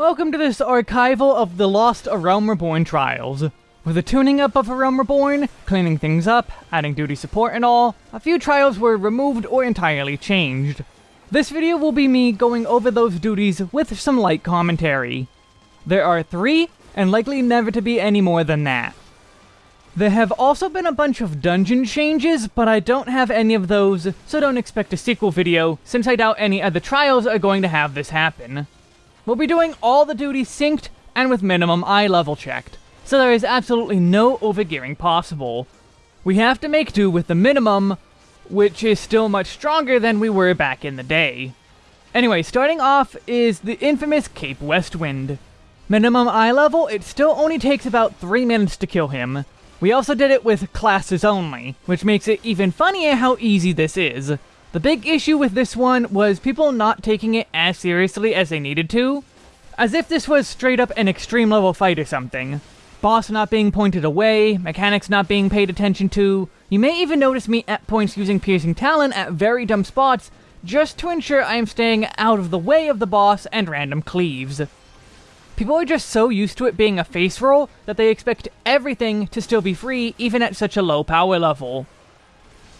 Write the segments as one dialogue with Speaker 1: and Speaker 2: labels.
Speaker 1: Welcome to this archival of the Lost A Realm Reborn trials. With the tuning up of A Realm Reborn, cleaning things up, adding duty support and all, a few trials were removed or entirely changed. This video will be me going over those duties with some light commentary. There are three, and likely never to be any more than that. There have also been a bunch of dungeon changes, but I don't have any of those, so don't expect a sequel video, since I doubt any of the trials are going to have this happen. We'll be doing all the duties synced and with minimum eye level checked, so there is absolutely no overgearing possible. We have to make do with the minimum, which is still much stronger than we were back in the day. Anyway, starting off is the infamous Cape Westwind. Minimum eye level, it still only takes about 3 minutes to kill him. We also did it with classes only, which makes it even funnier how easy this is. The big issue with this one was people not taking it as seriously as they needed to, as if this was straight up an extreme level fight or something. Boss not being pointed away, mechanics not being paid attention to. You may even notice me at points using Piercing Talon at very dumb spots, just to ensure I am staying out of the way of the boss and random cleaves. People are just so used to it being a face roll that they expect everything to still be free even at such a low power level.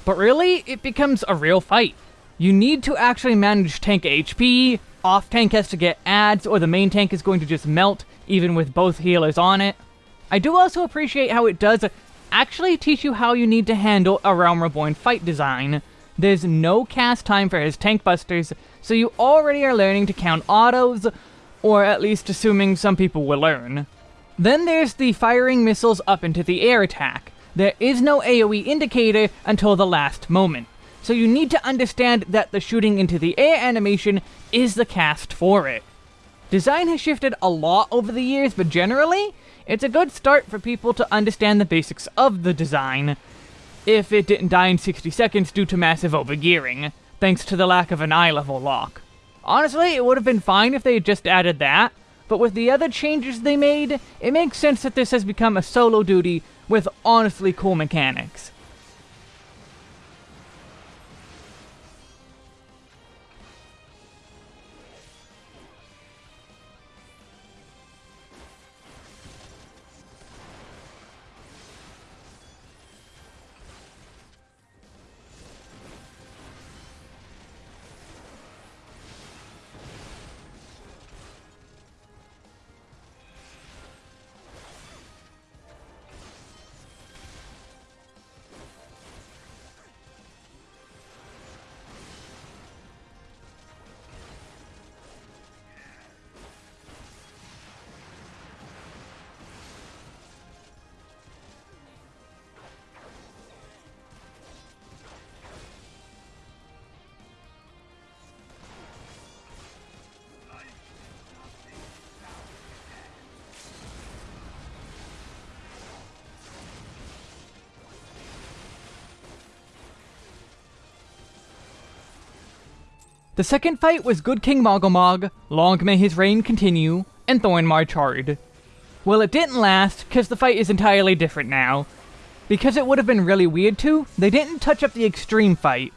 Speaker 1: But really, it becomes a real fight. You need to actually manage tank HP, off tank has to get ads, or the main tank is going to just melt, even with both healers on it. I do also appreciate how it does actually teach you how you need to handle a Realm Reborn fight design. There's no cast time for his tank busters, so you already are learning to count autos, or at least assuming some people will learn. Then there's the firing missiles up into the air attack. There is no AoE indicator until the last moment, so you need to understand that the shooting into the air animation is the cast for it. Design has shifted a lot over the years, but generally, it's a good start for people to understand the basics of the design, if it didn't die in 60 seconds due to massive overgearing, thanks to the lack of an eye level lock. Honestly, it would have been fine if they had just added that, but with the other changes they made, it makes sense that this has become a solo duty with honestly cool mechanics. The second fight was Good King Moggle Mog, long may his reign continue, and Thornmarch. Well, it didn't last, because the fight is entirely different now. Because it would have been really weird to, they didn't touch up the extreme fight.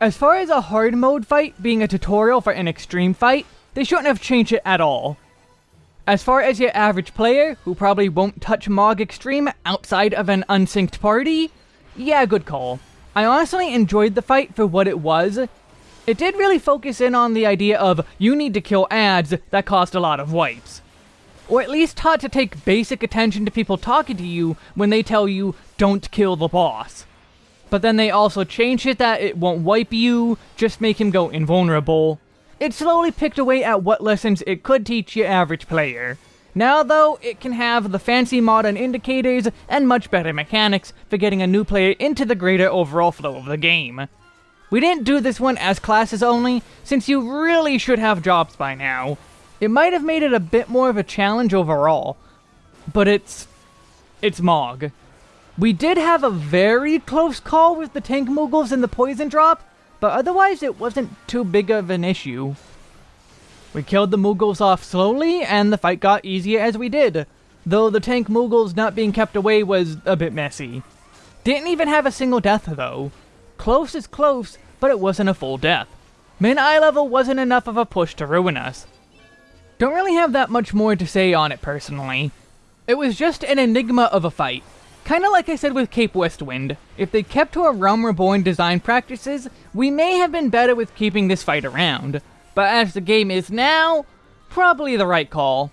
Speaker 1: As far as a hard mode fight being a tutorial for an extreme fight, they shouldn't have changed it at all. As far as your average player, who probably won't touch Mog Extreme outside of an unsynced party, yeah, good call. I honestly enjoyed the fight for what it was, it did really focus in on the idea of you need to kill ads that cost a lot of wipes. Or at least taught to take basic attention to people talking to you when they tell you, don't kill the boss. But then they also changed it that it won't wipe you, just make him go invulnerable. It slowly picked away at what lessons it could teach your average player. Now though, it can have the fancy modern indicators and much better mechanics for getting a new player into the greater overall flow of the game. We didn't do this one as classes only, since you really should have jobs by now. It might have made it a bit more of a challenge overall, but it's... it's Mog. We did have a very close call with the Tank Moogles and the Poison Drop, but otherwise it wasn't too big of an issue. We killed the Moogles off slowly, and the fight got easier as we did, though the Tank Moogles not being kept away was a bit messy. Didn't even have a single death though. Close is close, but it wasn't a full death. Min eye level wasn't enough of a push to ruin us. Don't really have that much more to say on it personally. It was just an enigma of a fight. Kinda like I said with Cape Westwind, if they kept to a Realm Reborn design practices, we may have been better with keeping this fight around. But as the game is now, probably the right call.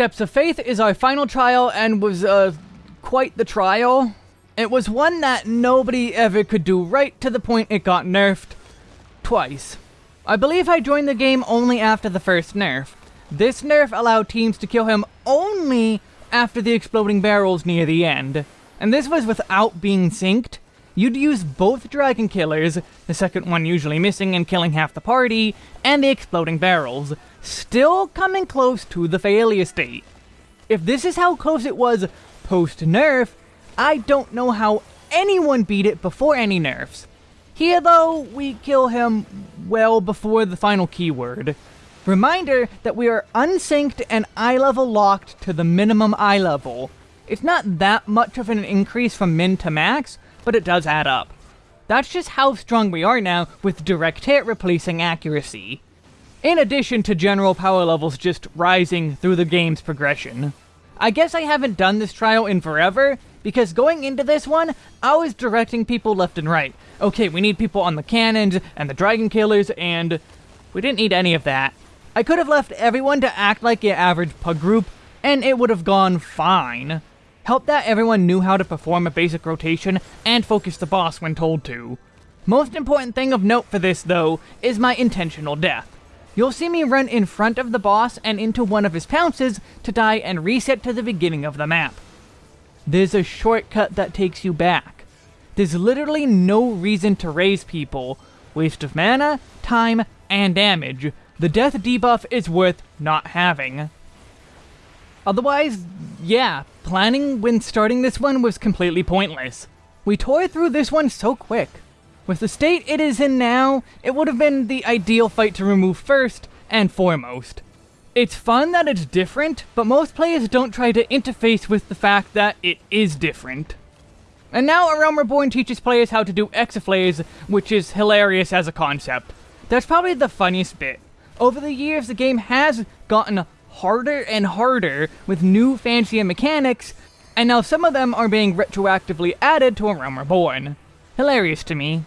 Speaker 1: Steps of Faith is our final trial and was uh, quite the trial. It was one that nobody ever could do right to the point it got nerfed twice. I believe I joined the game only after the first nerf. This nerf allowed teams to kill him only after the exploding barrels near the end. And this was without being synced. You'd use both Dragon Killers, the second one usually missing and killing half the party, and the exploding barrels still coming close to the failure state. If this is how close it was post-nerf, I don't know how anyone beat it before any nerfs. Here though, we kill him well before the final keyword. Reminder that we are unsynced and eye level locked to the minimum eye level. It's not that much of an increase from min to max, but it does add up. That's just how strong we are now with direct hit replacing accuracy in addition to general power levels just rising through the game's progression. I guess I haven't done this trial in forever, because going into this one, I was directing people left and right. Okay, we need people on the cannons, and the dragon killers, and We didn't need any of that. I could have left everyone to act like your average pug group, and it would have gone fine. Help that everyone knew how to perform a basic rotation and focus the boss when told to. Most important thing of note for this, though, is my intentional death. You'll see me run in front of the boss and into one of his pounces to die and reset to the beginning of the map. There's a shortcut that takes you back. There's literally no reason to raise people. Waste of mana, time, and damage. The death debuff is worth not having. Otherwise, yeah, planning when starting this one was completely pointless. We tore through this one so quick. With the state it is in now, it would have been the ideal fight to remove first and foremost. It's fun that it's different, but most players don't try to interface with the fact that it is different. And now A Realm Reborn teaches players how to do exaflares, which is hilarious as a concept. That's probably the funniest bit. Over the years, the game has gotten harder and harder with new fancier mechanics, and now some of them are being retroactively added to A Realm Reborn. Hilarious to me.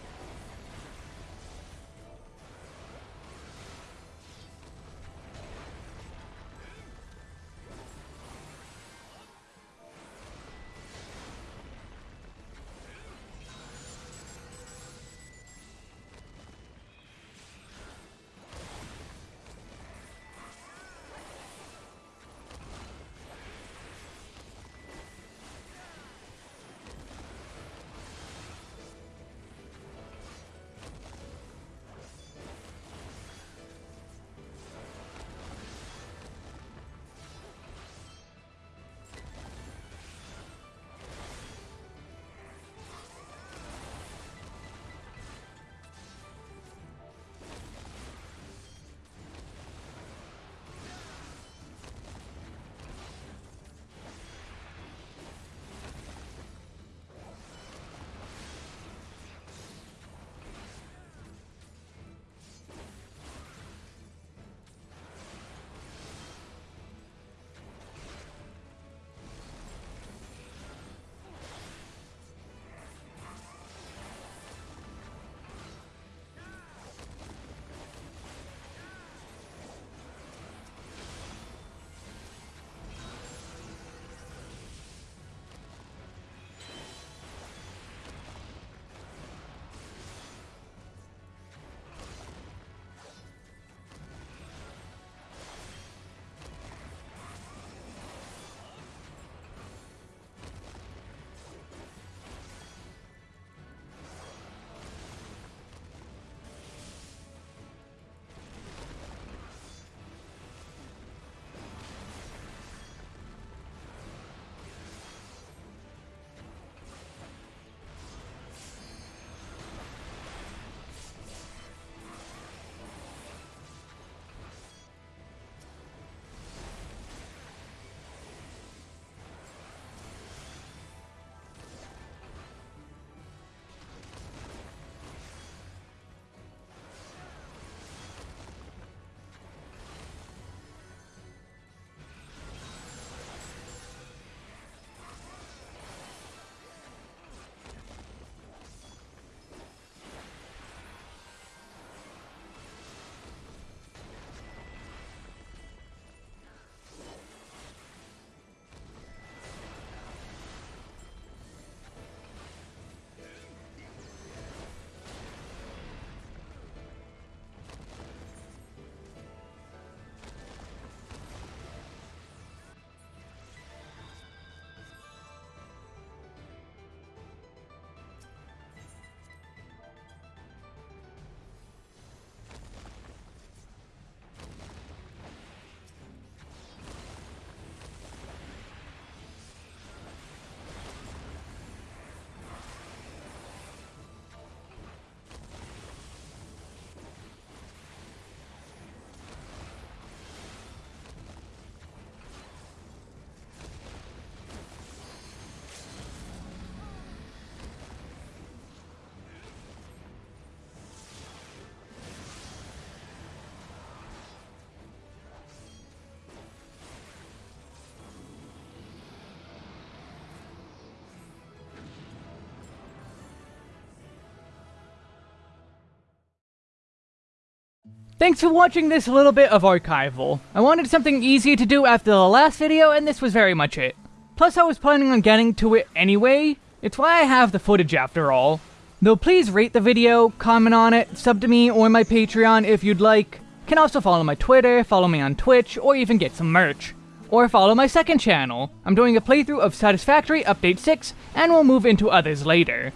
Speaker 1: Thanks for watching this little bit of archival. I wanted something easy to do after the last video, and this was very much it. Plus, I was planning on getting to it anyway. It's why I have the footage after all. Though please rate the video, comment on it, sub to me or my Patreon if you'd like. Can also follow my Twitter, follow me on Twitch, or even get some merch. Or follow my second channel. I'm doing a playthrough of Satisfactory Update 6, and we'll move into others later.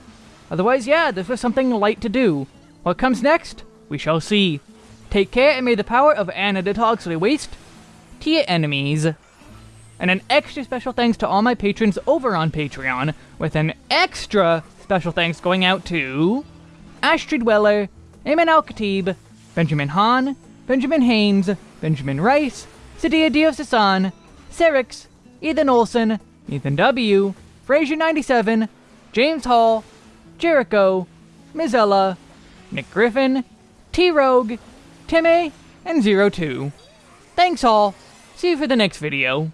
Speaker 1: Otherwise, yeah, this was something light to do. What comes next? We shall see. Take care and may the power of Anna detox waste to your enemies. And an extra special thanks to all my patrons over on Patreon, with an extra special thanks going out to Astrid Weller, Eamon Al Khatib, Benjamin Hahn, Benjamin Haynes, Benjamin Rice, Sadia Dio Sasan, Serix, Ethan Olson, Ethan W., Fraser97, James Hall, Jericho, Mizella, Nick Griffin, T Rogue, Timmy and Zero Two. Thanks all. See you for the next video.